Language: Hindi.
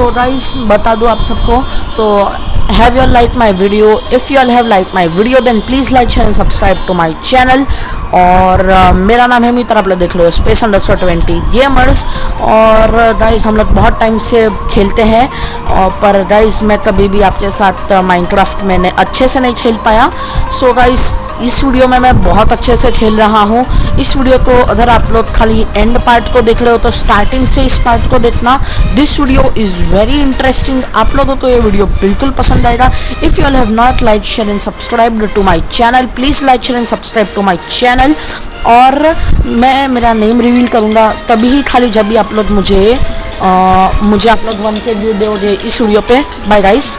तो गाइस बता दूँ आप सबको तो have you like my video if if have like my video then please like share and subscribe to my channel. और uh, मेरा नाम है मित्र आप लोग देख लो स्पेस अंडर ट्वेंटी गेमर्स और गाइस हम लोग बहुत टाइम से खेलते हैं। और पर गाइस मैं कभी भी आपके साथ माइनक्राफ्ट मैंने अच्छे से नहीं खेल पाया। सो so, गाइस इस वीडियो में मैं बहुत अच्छे से खेल रहा हूँ। इस वीडियो को अगर आप लोग खाली एंड पार्ट को देख रहे हो तो स्टार्टिंग से इस पार्ट को देखना। This video is very interesting आप लोगों को ये वीडियो बिल्कुल पसंद आएगा। If you have not like share and subscribe to my channel please like share and subscribe to my channel और मैं मेरा नेम रिवील करूँगा तभी ही खाली जब भी आप लोग मुझे आ, मुझे आप लोग वन के व्यू दोगे इस वीडियो पे। Bye guys